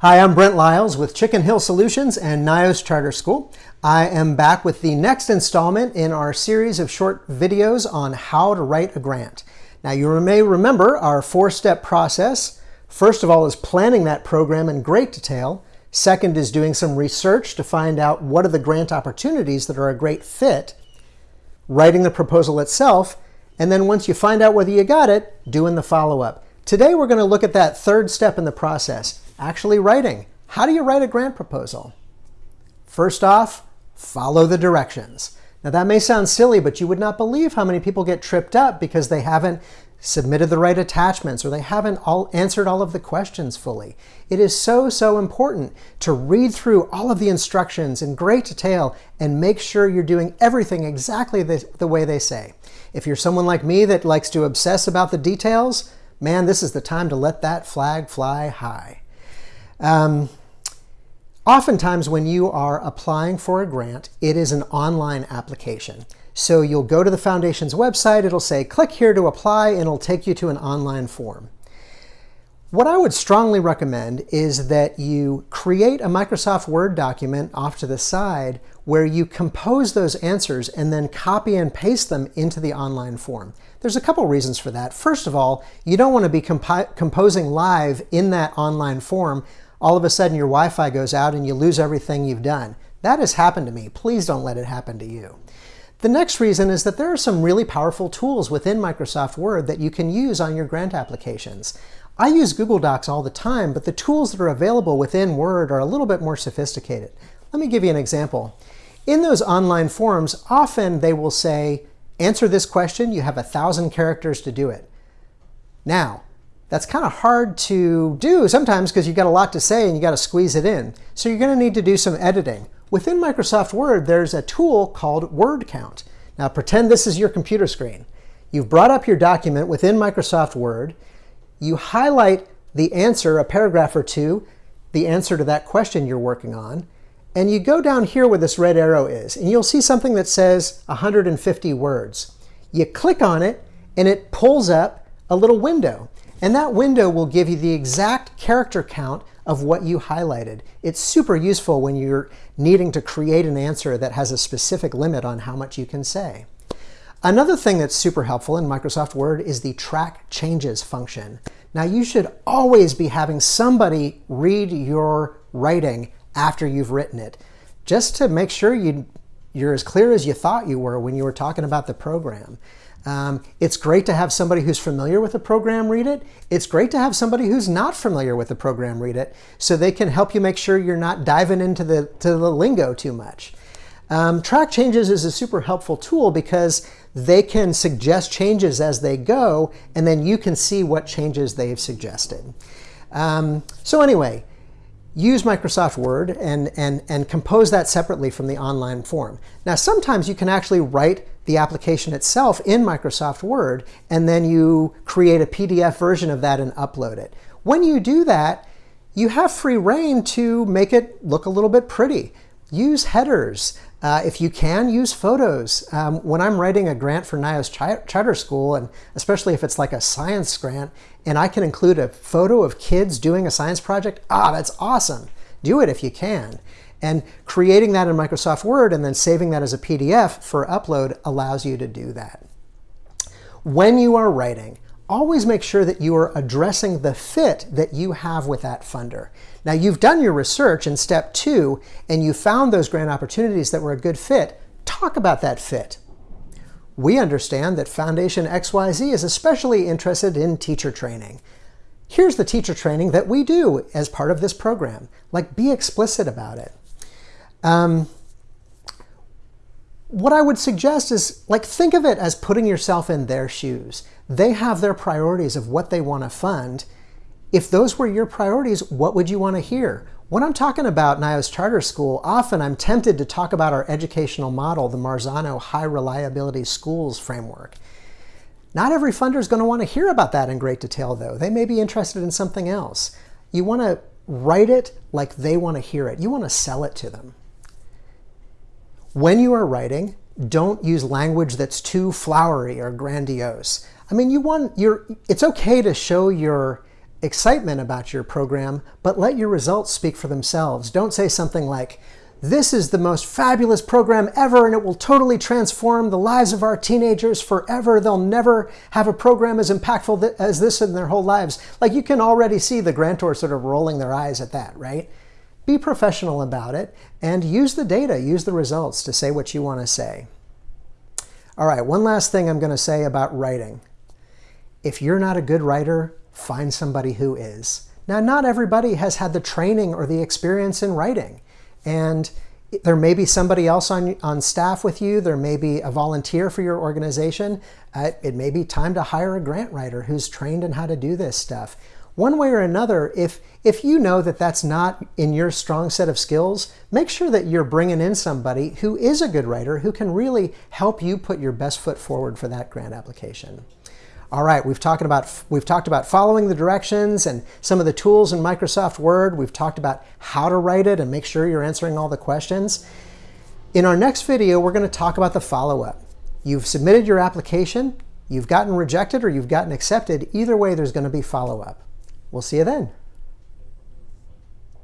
Hi, I'm Brent Lyles with Chicken Hill Solutions and NIOS Charter School. I am back with the next installment in our series of short videos on how to write a grant. Now you may remember our four-step process. First of all is planning that program in great detail. Second is doing some research to find out what are the grant opportunities that are a great fit. Writing the proposal itself. And then once you find out whether you got it, doing the follow-up. Today we're going to look at that third step in the process, actually writing. How do you write a grant proposal? First off, follow the directions. Now that may sound silly, but you would not believe how many people get tripped up because they haven't submitted the right attachments or they haven't all answered all of the questions fully. It is so, so important to read through all of the instructions in great detail and make sure you're doing everything exactly the, the way they say. If you're someone like me that likes to obsess about the details, man, this is the time to let that flag fly high. Um, oftentimes when you are applying for a grant, it is an online application. So you'll go to the foundation's website, it'll say click here to apply, and it'll take you to an online form. What I would strongly recommend is that you create a Microsoft Word document off to the side where you compose those answers and then copy and paste them into the online form. There's a couple reasons for that. First of all, you don't want to be composing live in that online form. All of a sudden your Wi-Fi goes out and you lose everything you've done. That has happened to me. Please don't let it happen to you. The next reason is that there are some really powerful tools within Microsoft Word that you can use on your grant applications. I use Google Docs all the time, but the tools that are available within Word are a little bit more sophisticated. Let me give you an example. In those online forms, often they will say, answer this question, you have a thousand characters to do it. Now, that's kind of hard to do sometimes because you've got a lot to say and you got to squeeze it in. So you're going to need to do some editing. Within Microsoft Word, there's a tool called Word Count. Now pretend this is your computer screen. You've brought up your document within Microsoft Word. You highlight the answer, a paragraph or two, the answer to that question you're working on, and you go down here where this red arrow is, and you'll see something that says 150 words. You click on it, and it pulls up a little window. And that window will give you the exact character count of what you highlighted. It's super useful when you're needing to create an answer that has a specific limit on how much you can say. Another thing that's super helpful in Microsoft Word is the track changes function. Now you should always be having somebody read your writing after you've written it, just to make sure you, you're as clear as you thought you were when you were talking about the program. Um, it's great to have somebody who's familiar with the program read it. It's great to have somebody who's not familiar with the program read it so they can help you make sure you're not diving into the, to the lingo too much. Um, track changes is a super helpful tool because they can suggest changes as they go and then you can see what changes they've suggested. Um, so anyway, use Microsoft Word and, and, and compose that separately from the online form. Now sometimes you can actually write the application itself in Microsoft Word and then you create a PDF version of that and upload it. When you do that, you have free reign to make it look a little bit pretty. Use headers. Uh, if you can, use photos. Um, when I'm writing a grant for NIOS Charter School, and especially if it's like a science grant, and I can include a photo of kids doing a science project, ah, that's awesome. Do it if you can. And creating that in Microsoft Word and then saving that as a PDF for upload allows you to do that. When you are writing, always make sure that you are addressing the fit that you have with that funder. Now you've done your research in step two and you found those grant opportunities that were a good fit. Talk about that fit. We understand that Foundation XYZ is especially interested in teacher training. Here's the teacher training that we do as part of this program. Like be explicit about it. Um, what I would suggest is like think of it as putting yourself in their shoes. They have their priorities of what they want to fund. If those were your priorities, what would you want to hear? When I'm talking about NIOS Charter School, often I'm tempted to talk about our educational model, the Marzano High Reliability Schools Framework. Not every funder is going to want to hear about that in great detail, though. They may be interested in something else. You want to write it like they want to hear it. You want to sell it to them. When you are writing, don't use language that's too flowery or grandiose. I mean, you want your, it's okay to show your excitement about your program, but let your results speak for themselves. Don't say something like, this is the most fabulous program ever and it will totally transform the lives of our teenagers forever. They'll never have a program as impactful as this in their whole lives. Like you can already see the grantors sort of rolling their eyes at that, right? Be professional about it and use the data, use the results to say what you want to say. All right, one last thing I'm going to say about writing. If you're not a good writer, find somebody who is. Now, not everybody has had the training or the experience in writing. And there may be somebody else on, on staff with you. There may be a volunteer for your organization. Uh, it may be time to hire a grant writer who's trained in how to do this stuff. One way or another, if, if you know that that's not in your strong set of skills, make sure that you're bringing in somebody who is a good writer who can really help you put your best foot forward for that grant application. All right, we've talked about we've talked about following the directions and some of the tools in Microsoft Word. We've talked about how to write it and make sure you're answering all the questions. In our next video, we're going to talk about the follow-up. You've submitted your application, you've gotten rejected or you've gotten accepted. Either way, there's going to be follow-up. We'll see you then.